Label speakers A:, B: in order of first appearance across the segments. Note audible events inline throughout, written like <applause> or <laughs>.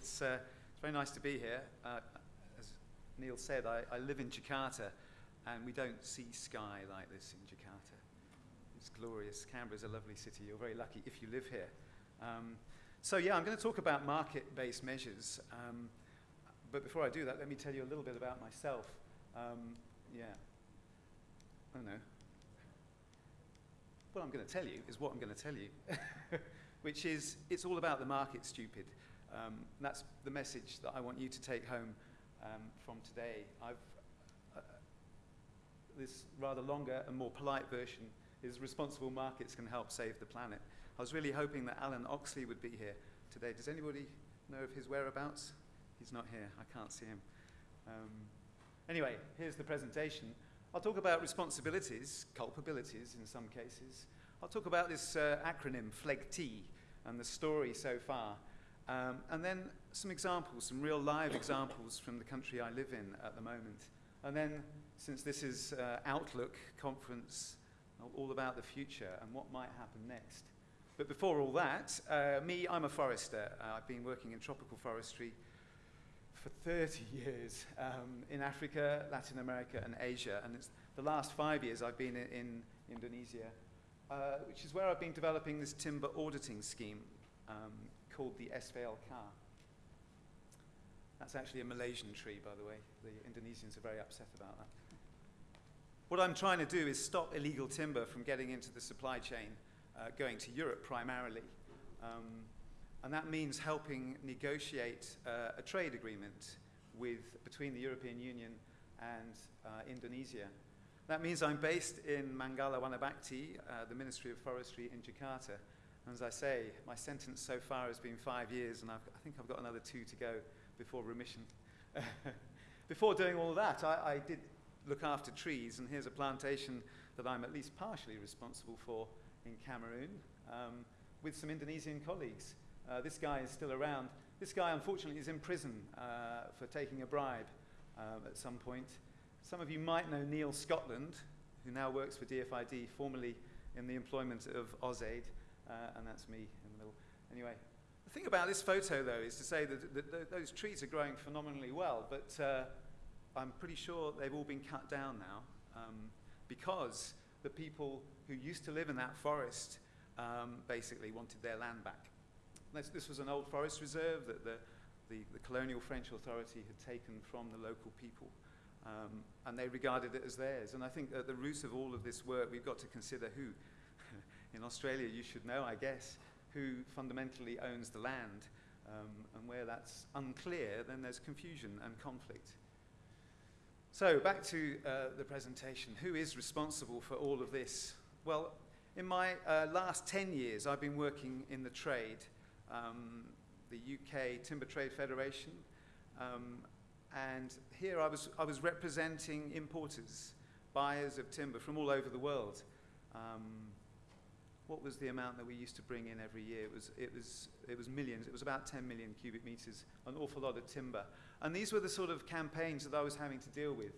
A: It's, uh, it's very nice to be here. Uh, as Neil said, I, I live in Jakarta, and we don't see sky like this in Jakarta. It's glorious. Canberra is a lovely city. You're very lucky if you live here. Um, so yeah, I'm going to talk about market-based measures. Um, but before I do that, let me tell you a little bit about myself. Um, yeah. Oh no. What I'm going to tell you is what I'm going to tell you, <laughs> which is it's all about the market, stupid. Um, that's the message that I want you to take home um, from today. Uh, this rather longer and more polite version is responsible markets can help save the planet. I was really hoping that Alan Oxley would be here today. Does anybody know of his whereabouts? He's not here. I can't see him. Um, anyway, here's the presentation. I'll talk about responsibilities, culpabilities in some cases. I'll talk about this uh, acronym, FLEGT, and the story so far. Um, and then some examples, some real live examples from the country I live in at the moment. And then, since this is uh, Outlook conference, all about the future and what might happen next. But before all that, uh, me, I'm a forester. Uh, I've been working in tropical forestry for 30 <laughs> years um, in Africa, Latin America, and Asia. And it's the last five years I've been in, in Indonesia, uh, which is where I've been developing this timber auditing scheme um, called the SVLK. That's actually a Malaysian tree, by the way. The Indonesians are very upset about that. What I'm trying to do is stop illegal timber from getting into the supply chain, uh, going to Europe primarily. Um, and that means helping negotiate uh, a trade agreement with, between the European Union and uh, Indonesia. That means I'm based in Manggala Wanabakti, uh, the Ministry of Forestry in Jakarta. And as I say, my sentence so far has been five years, and I've, i think I've got another two to go before remission. <laughs> before doing all that, I, I did look after trees, and here's a plantation that I'm at least partially responsible for in Cameroon um, with some Indonesian colleagues. Uh, this guy is still around. This guy, unfortunately, is in prison uh, for taking a bribe um, at some point. Some of you might know Neil Scotland, who now works for DFID, formerly in the employment of AusAid, uh, and that's me in the middle. Anyway, the thing about this photo, though, is to say that, that, that those trees are growing phenomenally well, but uh, I'm pretty sure they've all been cut down now um, because the people who used to live in that forest um, basically wanted their land back. This, this, was an old forest reserve that the, the, the, colonial French authority had taken from the local people. Um, and they regarded it as theirs. And I think at the root of all of this work, we've got to consider who. In Australia, you should know, I guess, who fundamentally owns the land. Um, and where that's unclear, then there's confusion and conflict. So, back to uh, the presentation. Who is responsible for all of this? Well, in my uh, last 10 years, I've been working in the trade um, the UK Timber Trade Federation. Um, and here I was, I was representing importers, buyers of timber from all over the world. Um, what was the amount that we used to bring in every year? It was, it, was, it was millions. It was about 10 million cubic meters, an awful lot of timber. And these were the sort of campaigns that I was having to deal with.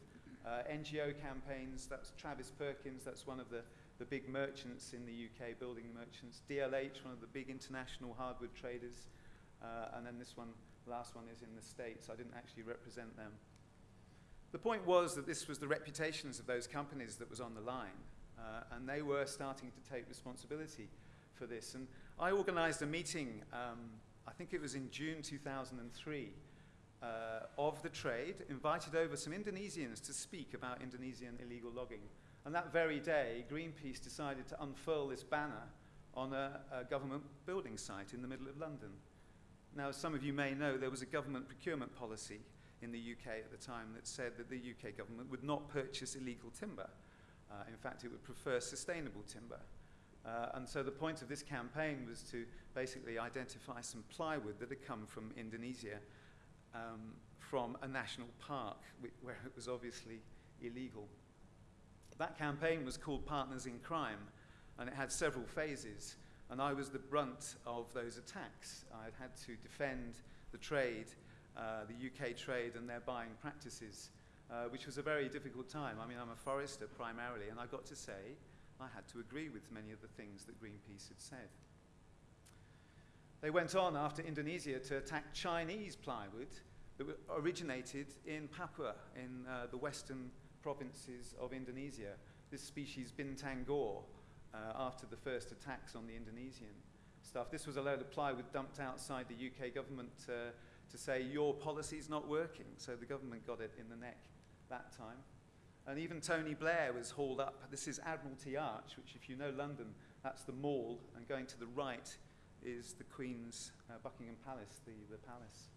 A: Uh, NGO campaigns, that's Travis Perkins, that's one of the the big merchants in the UK, building merchants. DLH, one of the big international hardwood traders. Uh, and then this one, last one is in the States. I didn't actually represent them. The point was that this was the reputations of those companies that was on the line. Uh, and they were starting to take responsibility for this. And I organized a meeting, um, I think it was in June 2003, uh, of the trade, invited over some Indonesians to speak about Indonesian illegal logging. And that very day, Greenpeace decided to unfurl this banner on a, a, government building site in the middle of London. Now, as some of you may know, there was a government procurement policy in the UK at the time that said that the UK government would not purchase illegal timber. Uh, in fact, it would prefer sustainable timber. Uh, and so the point of this campaign was to basically identify some plywood that had come from Indonesia um, from a national park, where it was obviously illegal. That campaign was called Partners in Crime, and it had several phases. And I was the brunt of those attacks. I had to defend the trade, uh, the UK trade, and their buying practices, uh, which was a very difficult time. I mean, I'm a forester primarily, and I got to say I had to agree with many of the things that Greenpeace had said. They went on after Indonesia to attack Chinese plywood that originated in Papua, in uh, the western provinces of Indonesia. This species, Bintangor, uh, after the first attacks on the Indonesian stuff. This was a load of plywood dumped outside the UK government uh, to say, your policy's not working. So the government got it in the neck that time. And even Tony Blair was hauled up. This is Admiralty Arch, which, if you know London, that's the mall. And going to the right is the Queen's uh, Buckingham Palace, the, the palace.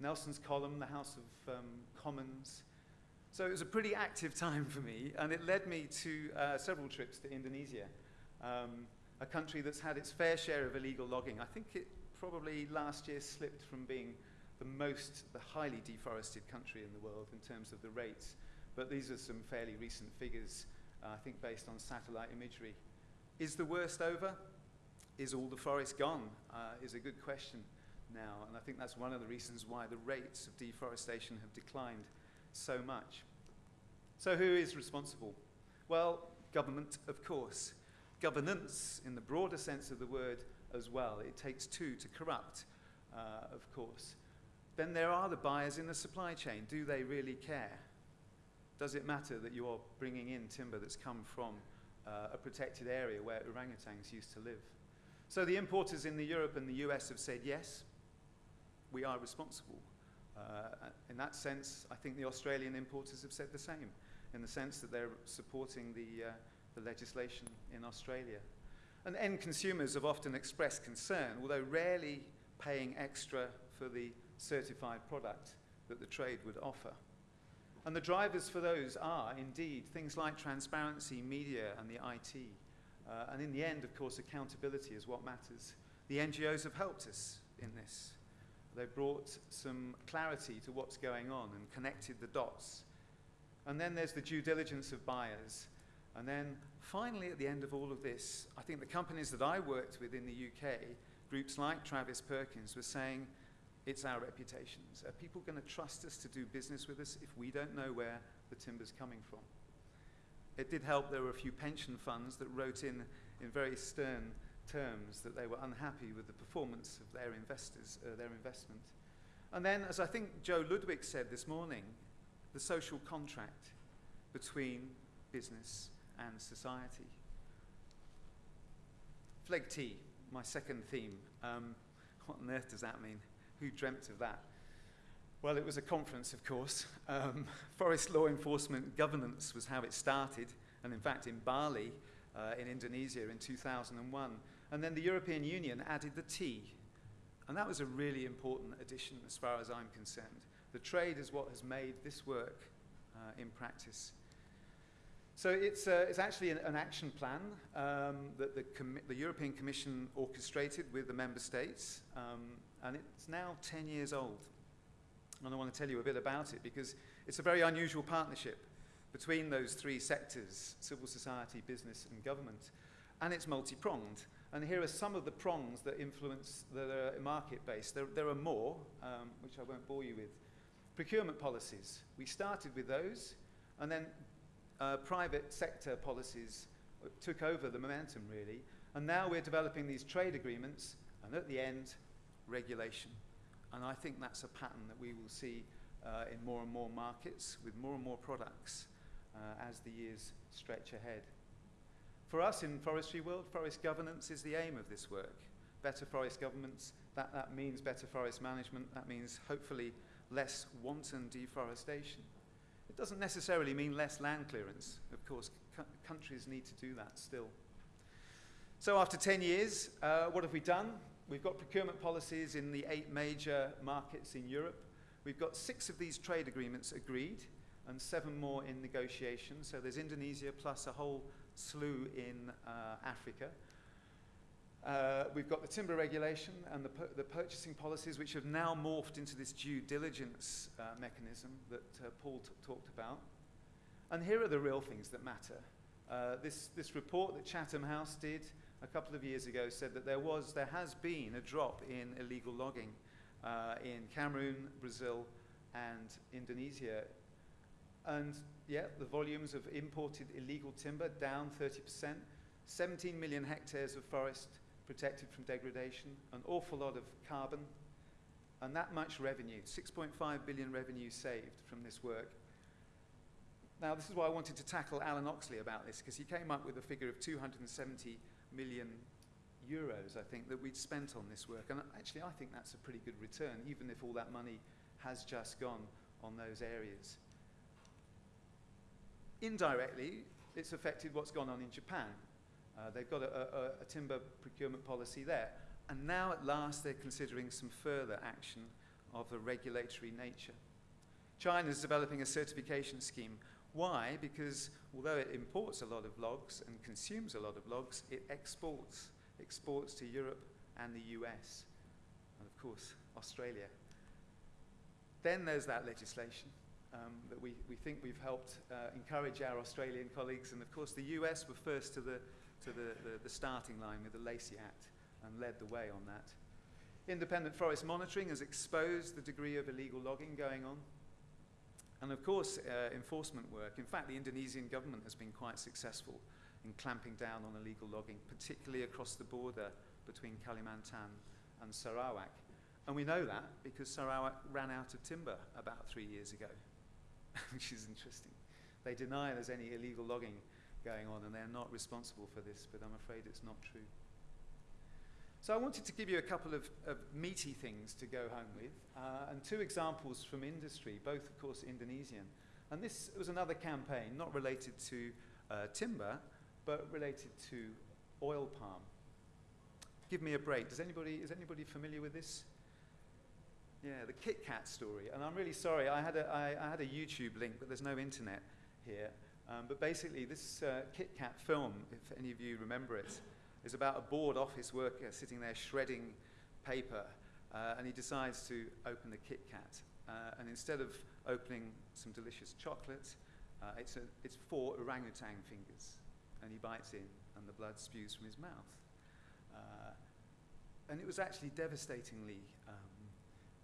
A: Nelson's Column, the House of um, Commons. So it was a pretty active time for me, and it led me to uh, several trips to Indonesia, um, a country that's had its fair share of illegal logging. I think it probably last year slipped from being the most, the highly deforested country in the world in terms of the rates. But these are some fairly recent figures, uh, I think based on satellite imagery. Is the worst over? Is all the forest gone? Uh, is a good question now. And I think that's one of the reasons why the rates of deforestation have declined so much. So who is responsible? Well, government, of course. Governance, in the broader sense of the word as well. It takes two to corrupt, uh, of course. Then there are the buyers in the supply chain. Do they really care? Does it matter that you're bringing in timber that's come from uh, a protected area where orangutans used to live? So the importers in the Europe and the US have said yes, we are responsible. Uh, in that sense, I think the Australian importers have said the same, in the sense that they're supporting the, uh, the legislation in Australia. And end consumers have often expressed concern, although rarely paying extra for the certified product that the trade would offer. And the drivers for those are, indeed, things like transparency, media, and the IT. Uh, and in the end, of course, accountability is what matters. The NGOs have helped us in this. They've brought some clarity to what's going on and connected the dots. And then there's the due diligence of buyers. And then finally, at the end of all of this, I think the companies that I worked with in the UK, groups like Travis Perkins, were saying, it's our reputations. Are people going to trust us to do business with us if we don't know where the timber's coming from? It did help there were a few pension funds that wrote in in very stern terms that they were unhappy with the performance of their investors, uh, their investment. And then, as I think Joe Ludwig said this morning, the social contract between business and society. FLEGT, my second theme. Um, <laughs> what on earth does that mean? Who dreamt of that? Well, it was a conference, of course. Um, <laughs> forest law enforcement governance was how it started, and in fact, in Bali, uh, in Indonesia, in 2001. And then the European Union added the T, And that was a really important addition as far as I'm concerned. The trade is what has made this work uh, in practice. So it's, uh, it's actually an, an action plan um, that the, the, European Commission orchestrated with the member states, um, and it's now 10 years old. And I want to tell you a bit about it because it's a very unusual partnership between those three sectors, civil society, business, and government, and it's multi-pronged. And here are some of the prongs that influence the market-based. There, there, are more, um, which I won't bore you with. Procurement policies. We started with those, and then uh, private sector policies took over the momentum, really. And now we're developing these trade agreements, and at the end, regulation. And I think that's a pattern that we will see uh, in more and more markets with more and more products uh, as the years stretch ahead. For us in Forestry World, forest governance is the aim of this work. Better forest governance, that, that means better forest management, that means hopefully less wanton deforestation. It doesn't necessarily mean less land clearance. Of course, countries need to do that still. So after 10 years, uh, what have we done? We've got procurement policies in the eight major markets in Europe. We've got six of these trade agreements agreed and seven more in negotiation. So there's Indonesia plus a whole slew in uh, Africa. Uh, we've got the timber regulation and the, the, purchasing policies, which have now morphed into this due diligence uh, mechanism that uh, Paul talked about. And here are the real things that matter. Uh, this, this report that Chatham House did a couple of years ago said that there was, there has been a drop in illegal logging uh, in Cameroon, Brazil, and Indonesia. And yeah, the volumes of imported illegal timber down 30%, 17 million hectares of forest protected from degradation, an awful lot of carbon, and that much revenue, 6.5 billion revenue saved from this work. Now, this is why I wanted to tackle Alan Oxley about this, because he came up with a figure of 270 million euros, I think, that we'd spent on this work. And actually, I think that's a pretty good return, even if all that money has just gone on those areas. Indirectly, it's affected what's gone on in Japan. Uh, they've got a, a, a timber procurement policy there. And now, at last, they're considering some further action of a regulatory nature. China is developing a certification scheme. Why? Because although it imports a lot of logs and consumes a lot of logs, it exports, exports to Europe and the US, and of course, Australia. Then there's that legislation um, that we, we think we've helped uh, encourage our Australian colleagues, and of course, the US were first to the, to the, the, the starting line with the Lacey Act and led the way on that. Independent forest monitoring has exposed the degree of illegal logging going on. And of course, uh, enforcement work. In fact, the Indonesian government has been quite successful in clamping down on illegal logging, particularly across the border between Kalimantan and Sarawak. And we know that because Sarawak ran out of timber about three years ago, <laughs> which is interesting. They deny there's any illegal logging going on and they're not responsible for this, but I'm afraid it's not true. So I wanted to give you a couple of, of meaty things to go home with, uh, and two examples from industry, both, of course, Indonesian. And this was another campaign, not related to uh, timber, but related to oil palm. Give me a break. Does anybody, is anybody familiar with this? Yeah, the Kit Kat story. And I'm really sorry, I had a, I, I had a YouTube link, but there's no internet here. Um, but basically, this uh, Kit Kat film, if any of you remember it, is about a bored office worker sitting there shredding paper, uh, and he decides to open the Kit Kat. Uh, and instead of opening some delicious chocolate, uh, it's, a, it's four orangutan fingers, and he bites in, and the blood spews from his mouth. Uh, and it was actually devastatingly, um,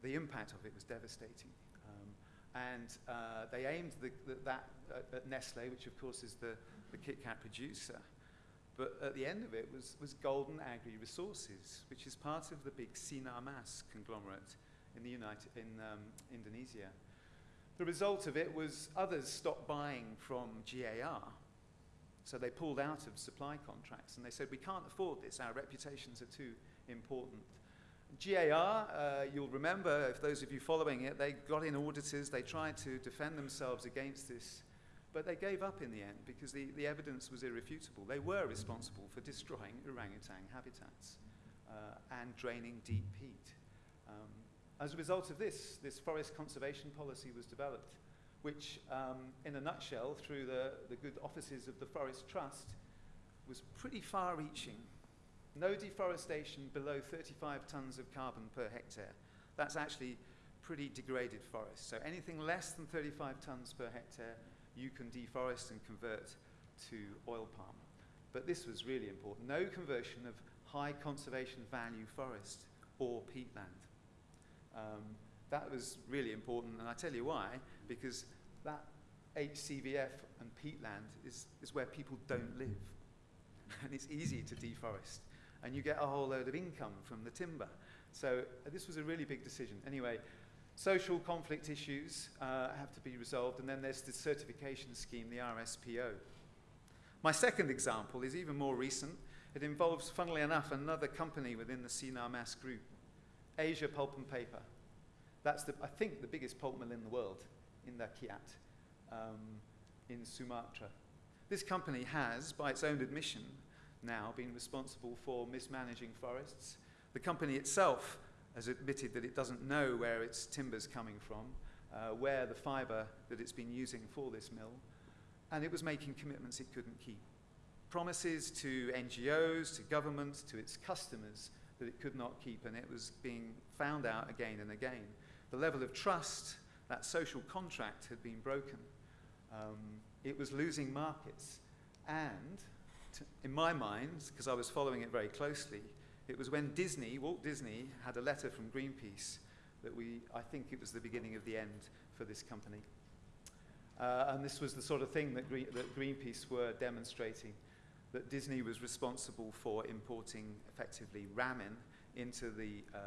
A: the impact of it was devastating. Um, and uh, they aimed the, the, that at, Nestle, which of course is the, the Kit Kat producer. But at the end of it was, was Golden Agri Resources, which is part of the big Sinar Mas conglomerate in, the United, in um, Indonesia. The result of it was others stopped buying from GAR. So they pulled out of supply contracts and they said, we can't afford this, our reputations are too important. GAR, uh, you'll remember, if those of you following it, they got in auditors, they tried to defend themselves against this but they gave up in the end because the, the evidence was irrefutable. They were responsible for destroying orangutan habitats uh, and draining deep peat. Um, as a result of this, this forest conservation policy was developed, which, um, in a nutshell, through the, the good offices of the Forest Trust, was pretty far reaching. No deforestation below 35 tons of carbon per hectare. That's actually pretty degraded forest. So anything less than 35 tons per hectare you can deforest and convert to oil palm. But this was really important. No conversion of high conservation value forest or peatland. Um, that was really important, and I tell you why, because that HCVF and peatland is, is where people don't live. <laughs> and it's easy to deforest. And you get a whole load of income from the timber. So uh, this was a really big decision. Anyway, Social conflict issues uh, have to be resolved, and then there's the certification scheme, the RSPO. My second example is even more recent. It involves, funnily enough, another company within the Sinar Mas group, Asia Pulp and Paper. That's, the, I think, the biggest pulp mill in the world, Indah Kiat, um, in Sumatra. This company has, by its own admission, now been responsible for mismanaging forests. The company itself has admitted that it doesn't know where its timber's coming from, uh, where the fibre that it's been using for this mill, and it was making commitments it couldn't keep. Promises to NGOs, to governments, to its customers that it could not keep, and it was being found out again and again. The level of trust, that social contract had been broken. Um, it was losing markets. And, in my mind, because I was following it very closely, it was when Disney, Walt Disney, had a letter from Greenpeace that we, I think it was the beginning of the end for this company. Uh, and this was the sort of thing that, Green, that Greenpeace were demonstrating. that Disney was responsible for importing effectively ramin into the uh,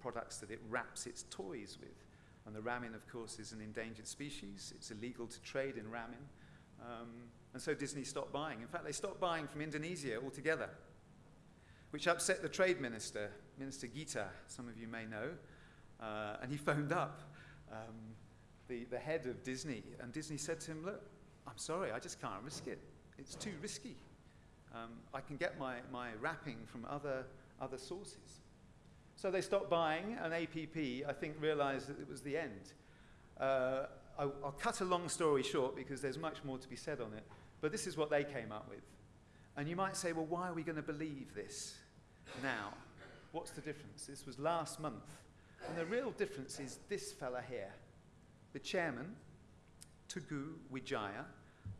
A: products that it wraps its toys with. And the ramin, of course, is an endangered species. It's illegal to trade in ramin. Um, and so Disney stopped buying. In fact, they stopped buying from Indonesia altogether, which upset the trade minister, Minister Gita, some of you may know. Uh, and he phoned up um, the, the head of Disney, and Disney said to him, Look, I'm sorry, I just can't risk it. It's too risky. Um, I can get my, my wrapping from other, other sources. So they stopped buying, and APP, I think, realized that it was the end. Uh, I'll, I'll cut a long story short because there's much more to be said on it, but this is what they came up with. And you might say, well, why are we going to believe this now? What's the difference? This was last month. And the real difference is this fella here, the chairman, Teguh Wijaya,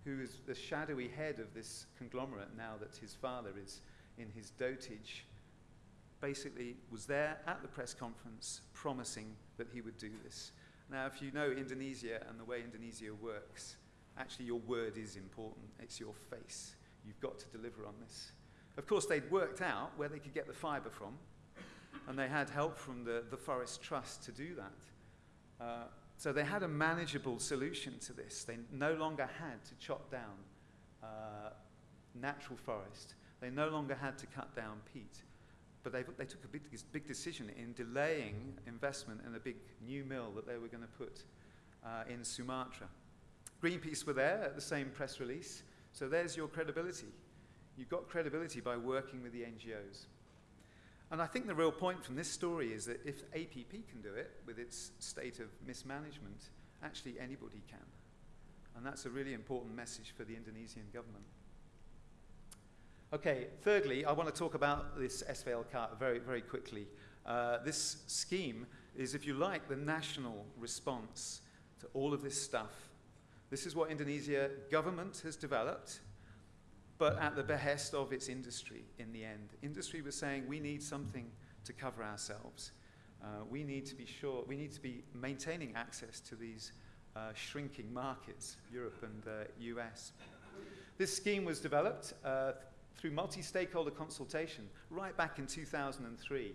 A: who is the shadowy head of this conglomerate now that his father is in his dotage, basically was there at the press conference promising that he would do this. Now, if you know Indonesia and the way Indonesia works, actually your word is important. It's your face. You've got to deliver on this. Of course, they'd worked out where they could get the fibre from, and they had help from the, the Forest Trust to do that. Uh, so they had a manageable solution to this. They no longer had to chop down uh, natural forest. They no longer had to cut down peat. But they, they took a big, big decision in delaying investment in a big new mill that they were going to put uh, in Sumatra. Greenpeace were there at the same press release. So there's your credibility. You've got credibility by working with the NGOs. And I think the real point from this story is that if APP can do it with its state of mismanagement, actually anybody can. And that's a really important message for the Indonesian government. Okay, thirdly, I want to talk about this SVLK very, very quickly. Uh, this scheme is, if you like, the national response to all of this stuff. This is what Indonesia government has developed but at the behest of its industry in the end. Industry was saying, we need something to cover ourselves. Uh, we need to be sure, we need to be maintaining access to these uh, shrinking markets, Europe and the uh, US. This scheme was developed uh, through multi-stakeholder consultation right back in 2003.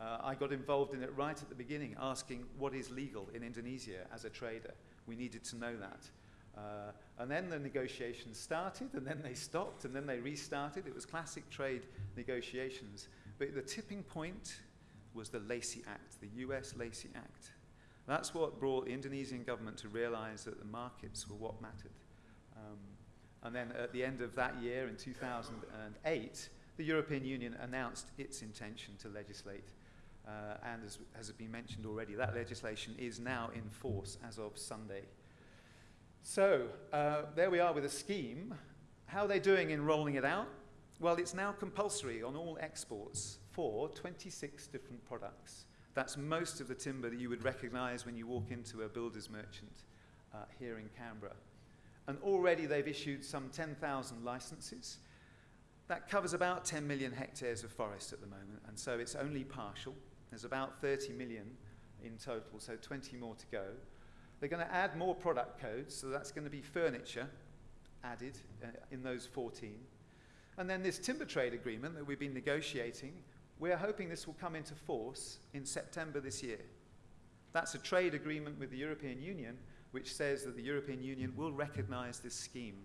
A: Uh, I got involved in it right at the beginning, asking what is legal in Indonesia as a trader. We needed to know that. Uh, and then the negotiations started, and then they stopped, and then they restarted. It was classic trade negotiations. But the tipping point was the Lacey Act, the US Lacey Act. That's what brought the Indonesian government to realize that the markets were what mattered. Um, and then at the end of that year, in 2008, the European Union announced its intention to legislate. Uh, and as has been mentioned already, that legislation is now in force as of Sunday. So uh, there we are with a scheme. How are they doing in rolling it out? Well, it's now compulsory on all exports for 26 different products. That's most of the timber that you would recognize when you walk into a builder's merchant uh, here in Canberra. And already they've issued some 10,000 licenses. That covers about 10 million hectares of forest at the moment, and so it's only partial. There's about 30 million in total, so 20 more to go. They're going to add more product codes, so that's going to be furniture added uh, in those 14. And then this timber trade agreement that we've been negotiating, we're hoping this will come into force in September this year. That's a trade agreement with the European Union which says that the European Union will recognize this scheme.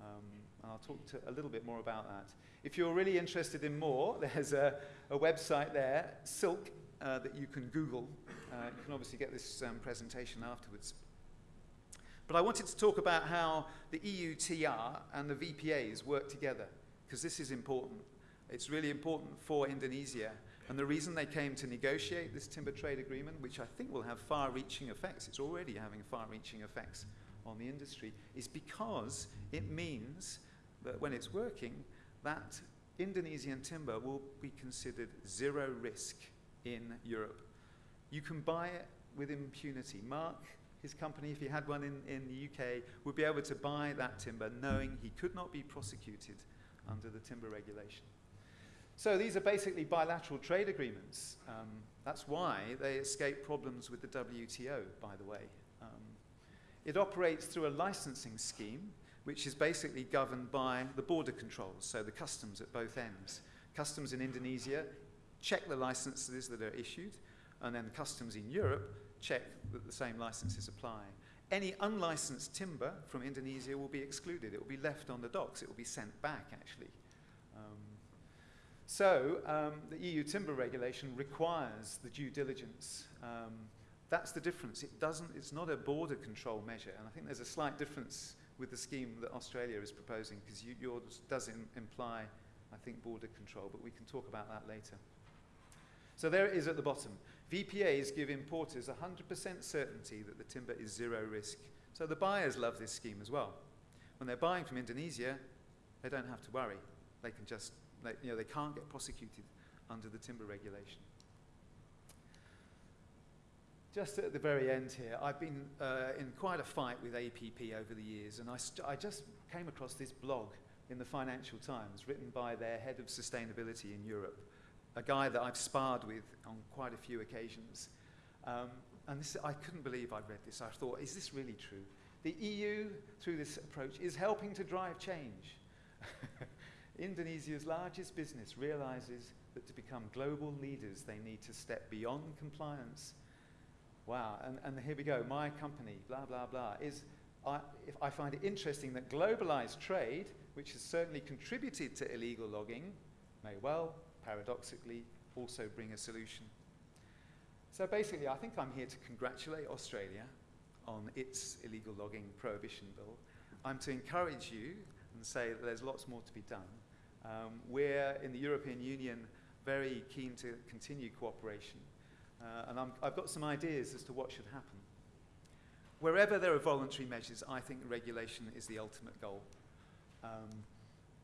A: Um, I'll talk to a little bit more about that. If you're really interested in more, <laughs> there's a, a website there, Silk, uh, that you can Google. Uh, you can obviously get this um, presentation afterwards. But I wanted to talk about how the EUTR and the VPAs work together, because this is important. It's really important for Indonesia. And the reason they came to negotiate this timber trade agreement, which I think will have far-reaching effects, it's already having far-reaching effects on the industry, is because it means that when it's working, that Indonesian timber will be considered zero risk in Europe. You can buy it with impunity. Mark, his company, if he had one in, in the UK, would be able to buy that timber knowing he could not be prosecuted under the timber regulation. So these are basically bilateral trade agreements. Um, that's why they escape problems with the WTO, by the way. Um, it operates through a licensing scheme which is basically governed by the border controls, so the customs at both ends. Customs in Indonesia check the licenses that are issued, and then customs in Europe check that the same licenses apply. Any unlicensed timber from Indonesia will be excluded. It will be left on the docks. It will be sent back, actually. Um, so um, the EU timber regulation requires the due diligence. Um, that's the difference. It doesn't, it's not a border control measure. And I think there's a slight difference with the scheme that Australia is proposing because you, yours does imply, I think, border control. But we can talk about that later. So there it is at the bottom. VPAs give importers 100% certainty that the timber is zero risk. So the buyers love this scheme as well. When they're buying from Indonesia, they don't have to worry. They can just, they, you know, they can't get prosecuted under the timber regulation. Just at the very end here, I've been uh, in quite a fight with APP over the years, and I, I just came across this blog in the Financial Times written by their head of sustainability in Europe a guy that I've sparred with on quite a few occasions. Um, and this, I couldn't believe I'd read this. I thought, is this really true? The EU, through this approach, is helping to drive change. <laughs> Indonesia's largest business realizes that to become global leaders, they need to step beyond compliance. Wow, and, and here we go. My company, blah, blah, blah, is, I, if I find it interesting that globalized trade, which has certainly contributed to illegal logging, may well paradoxically, also bring a solution. So basically, I think I'm here to congratulate Australia on its illegal logging prohibition bill. I'm to encourage you and say that there's lots more to be done. Um, we're in the European Union very keen to continue cooperation. Uh, and i have got some ideas as to what should happen. Wherever there are voluntary measures, I think regulation is the ultimate goal. Um,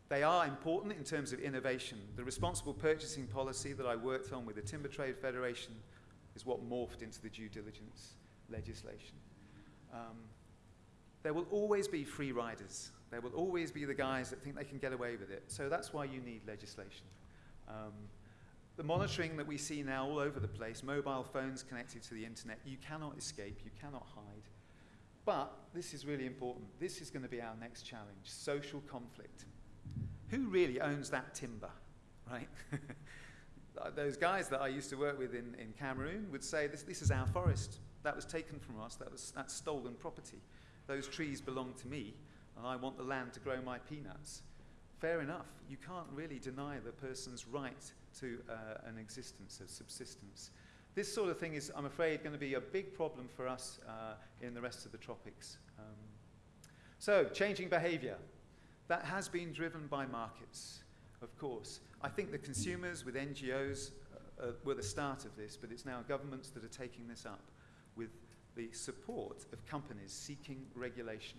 A: they are important in terms of innovation. The responsible purchasing policy that I worked on with the Timber Trade Federation is what morphed into the due diligence legislation. Um, there will always be free riders. There will always be the guys that think they can get away with it. So that's why you need legislation. Um, the monitoring that we see now all over the place, mobile phones connected to the internet, you cannot escape, you cannot hide. But this is really important. This is going to be our next challenge, social conflict who really owns that timber, right? <laughs> Those guys that I used to work with in, in Cameroon would say, this, this is our forest. That was taken from us. That was, that's stolen property. Those trees belong to me, and I want the land to grow my peanuts. Fair enough. You can't really deny the person's right to uh, an existence, a subsistence. This sort of thing is, I'm afraid, going to be a big problem for us uh, in the rest of the tropics. Um, so, changing behavior. That has been driven by markets, of course. I think the consumers with NGOs uh, uh, were the start of this, but it's now governments that are taking this up with the support of companies seeking regulation.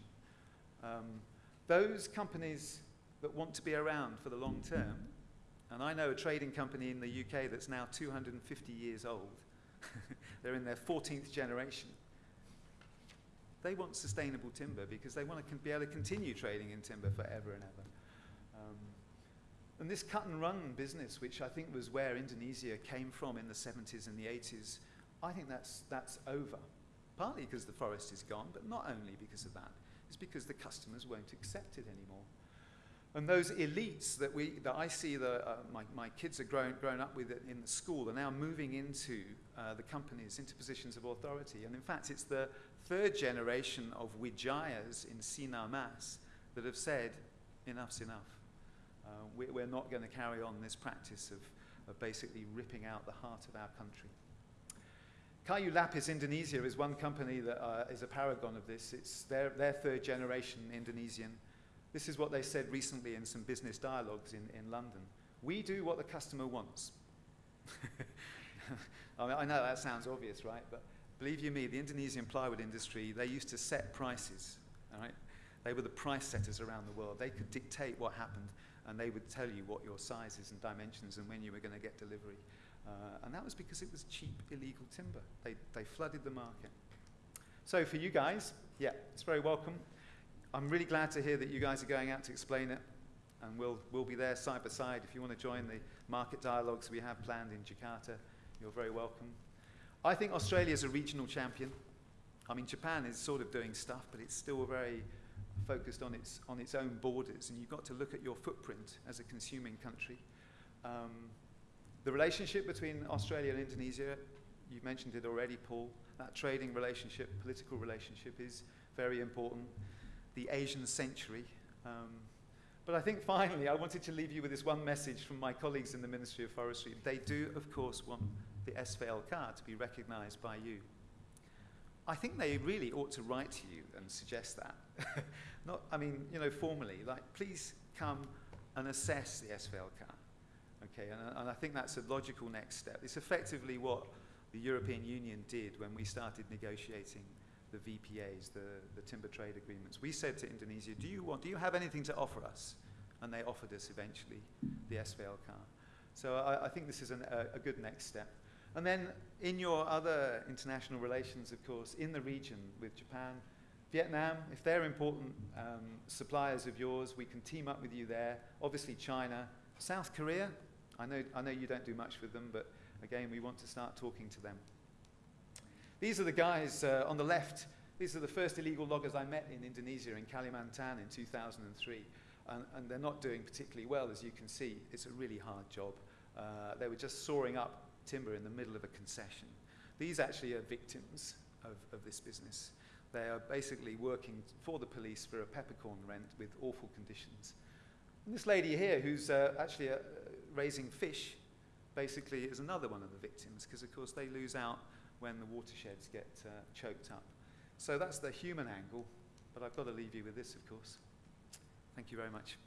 A: Um, those companies that want to be around for the long term, and I know a trading company in the UK that's now 250 years old. <laughs> They're in their 14th generation. They want sustainable timber because they want to be able to continue trading in timber forever and ever. Um, and this cut and run business, which I think was where Indonesia came from in the 70s and the 80s, I think that's, that's over. Partly because the forest is gone, but not only because of that. It's because the customers won't accept it anymore. And those elites that, we, that I see the, uh, my, my kids are grown, grown up with in the school are now moving into uh, the companies, into positions of authority. And in fact, it's the third generation of Wijayas in Sinar Mas that have said, enough's enough. Uh, we, we're not going to carry on this practice of, of basically ripping out the heart of our country. Kayu Lapis Indonesia is one company that uh, is a paragon of this. It's their, their third generation Indonesian. This is what they said recently in some business dialogues in, in London. We do what the customer wants. <laughs> I, mean, I know that sounds obvious, right? But believe you me, the Indonesian plywood industry, they used to set prices, all right? They were the price setters around the world. They could dictate what happened, and they would tell you what your sizes and dimensions and when you were going to get delivery. Uh, and that was because it was cheap, illegal timber. They, they flooded the market. So for you guys, yeah, it's very welcome. I'm really glad to hear that you guys are going out to explain it, and we'll, we'll be there side by side. If you want to join the market dialogues we have planned in Jakarta, you're very welcome. I think Australia is a regional champion. I mean, Japan is sort of doing stuff, but it's still very focused on its, on its own borders, and you've got to look at your footprint as a consuming country. Um, the relationship between Australia and Indonesia, you mentioned it already, Paul, that trading relationship, political relationship is very important. The Asian century. Um, but I think finally, I wanted to leave you with this one message from my colleagues in the Ministry of Forestry. They do, of course, want the SVLK to be recognized by you. I think they really ought to write to you and suggest that. <laughs> Not, I mean, you know, formally, like, please come and assess the SVLK. Okay, and, and I think that's a logical next step. It's effectively what the European Union did when we started negotiating the VPAs, the, the timber trade agreements. We said to Indonesia, do you, want, do you have anything to offer us? And they offered us eventually the SVLK. So I, I think this is an, a, a good next step. And then in your other international relations, of course, in the region with Japan, Vietnam, if they're important um, suppliers of yours, we can team up with you there. Obviously China, South Korea, I know, I know you don't do much with them, but again, we want to start talking to them. These are the guys uh, on the left. These are the first illegal loggers I met in Indonesia, in Kalimantan in 2003. And, and they're not doing particularly well, as you can see. It's a really hard job. Uh, they were just sawing up timber in the middle of a concession. These actually are victims of, of this business. They are basically working for the police for a peppercorn rent with awful conditions. And this lady here, who's uh, actually uh, raising fish, basically is another one of the victims, because of course they lose out when the watersheds get uh, choked up. So that's the human angle, but I've got to leave you with this, of course. Thank you very much.